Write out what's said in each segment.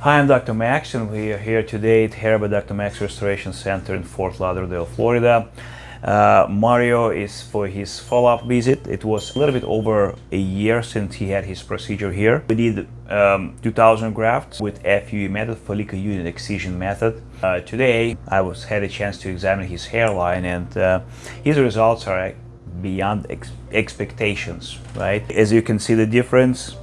Hi, I'm Dr. Max and we are here today at Hair by Dr. Max Restoration Center in Fort Lauderdale, Florida. Uh, Mario is for his follow-up visit. It was a little bit over a year since he had his procedure here. We did um, 2000 grafts with FUE method, follicular unit excision method. Uh, today I was had a chance to examine his hairline and uh, his results are beyond ex expectations, right? As you can see the difference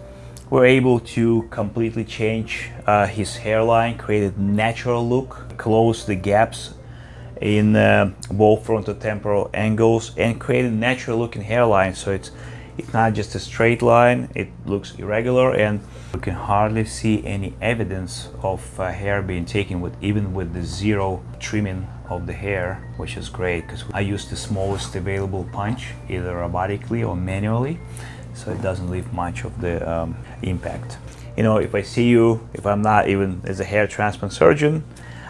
we're able to completely change uh, his hairline, create a natural look, close the gaps in uh, both frontotemporal angles and create a natural looking hairline. So it's it's not just a straight line it looks irregular and you can hardly see any evidence of uh, hair being taken with even with the zero trimming of the hair which is great because I use the smallest available punch either robotically or manually so it doesn't leave much of the um, impact. You know, if I see you, if I'm not even as a hair transplant surgeon,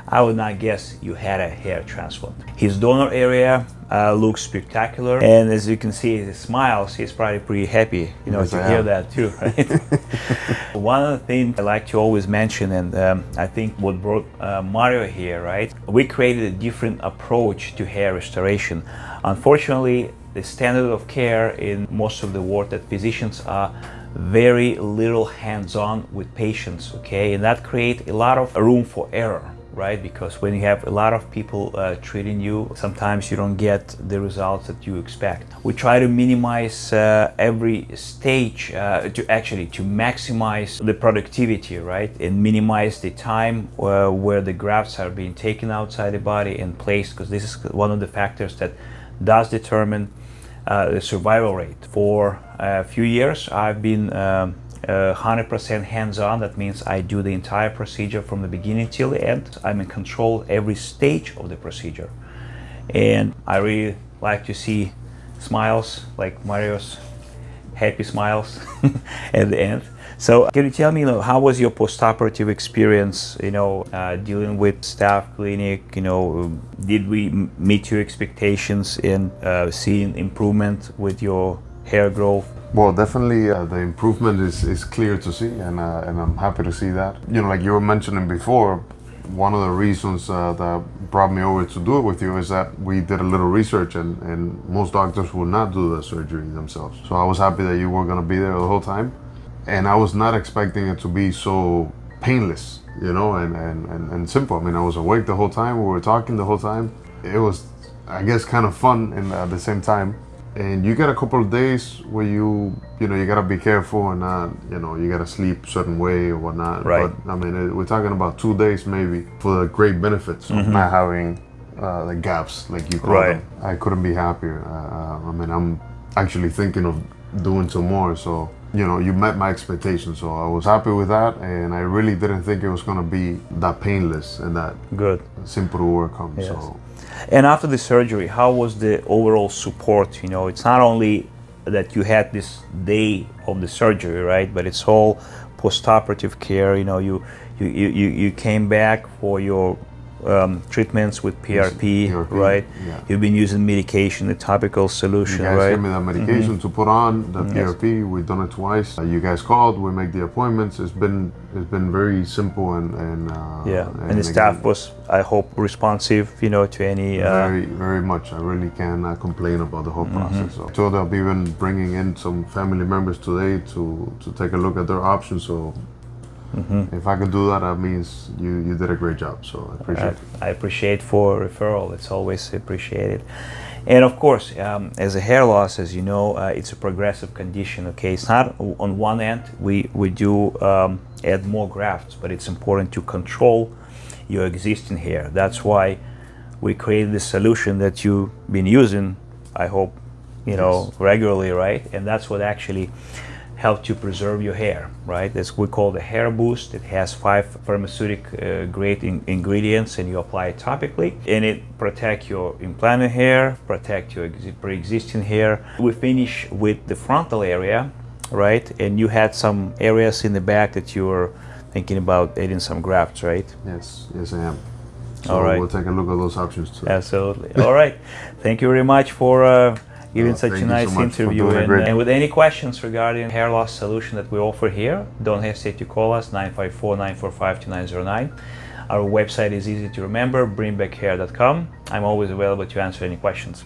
I would not guess you had a hair transplant. His donor area uh, looks spectacular and as you can see he smiles, he's probably pretty happy, you know, yes, to hear that too, right? One of the things I like to always mention and um, I think what brought uh, Mario here, right? We created a different approach to hair restoration. Unfortunately, the standard of care in most of the world that physicians are very little hands-on with patients okay? And that creates a lot of room for error right? Because when you have a lot of people uh, treating you sometimes you don't get the results that you expect. We try to minimize uh, every stage uh, to actually to maximize the productivity right? And minimize the time uh, where the grafts are being taken outside the body and placed because this is one of the factors that does determine the survival rate. For a few years, I've been 100% um, hands-on. That means I do the entire procedure from the beginning till the end. I'm in control every stage of the procedure. And I really like to see smiles like Mario's happy smiles at the end. So can you tell me, you know, how was your post-operative experience, you know, uh, dealing with staff clinic, you know, did we meet your expectations in uh, seeing improvement with your hair growth? Well, definitely uh, the improvement is, is clear to see and, uh, and I'm happy to see that. You know, like you were mentioning before, one of the reasons uh, that brought me over to do it with you is that we did a little research and, and most doctors will not do the surgery themselves. So I was happy that you were going to be there the whole time. And I was not expecting it to be so painless, you know, and, and, and, and simple. I mean, I was awake the whole time. We were talking the whole time. It was, I guess, kind of fun and at the same time and you get a couple of days where you you know you gotta be careful and not you know you gotta sleep certain way or whatnot right but i mean it, we're talking about two days maybe for the great benefits of mm -hmm. not having uh, the gaps like you call right. them i couldn't be happier uh, uh, i mean i'm actually thinking of doing some more so you know you met my expectations so i was happy with that and i really didn't think it was going to be that painless and that good simple to on yes. so and after the surgery, how was the overall support? You know, it's not only that you had this day of the surgery, right? But it's all post-operative care. You know, you you, you, you came back for your um, treatments with PRP, PRP right? Yeah. You've been using medication, the topical solution, you guys right? gave me that medication mm -hmm. to put on the PRP. We've done it twice. Uh, you guys called. We make the appointments. It's been it's been very simple and and uh, yeah. And, and the staff was, I hope, responsive. You know, to any uh, very very much. I really cannot complain about the whole mm -hmm. process. So, so they'll be even bringing in some family members today to to take a look at their options. So Mm -hmm. If I can do that, that means you, you did a great job. So I appreciate I, I appreciate for referral. It's always appreciated. And of course, um, as a hair loss, as you know, uh, it's a progressive condition. Okay, it's not on one end we we do um, add more grafts, but it's important to control your existing hair. That's why we created this solution that you've been using. I hope you know regularly, right? And that's what actually help to preserve your hair, right? That's we call the hair boost. It has five pharmaceutic uh, grade in ingredients and you apply it topically and it protect your implanted hair, protect your pre-existing hair. We finish with the frontal area, right? And you had some areas in the back that you were thinking about adding some grafts, right? Yes, yes I am. So All right. we'll take a look at those options too. Absolutely. All right. Thank you very much for uh, giving Uh, such a you so nice interview. And, and with any questions regarding hair loss solution that we offer here, don't hesitate to call us 954 945 2909. Our website is easy to remember, bringbackhair.com. I'm always available to answer any questions.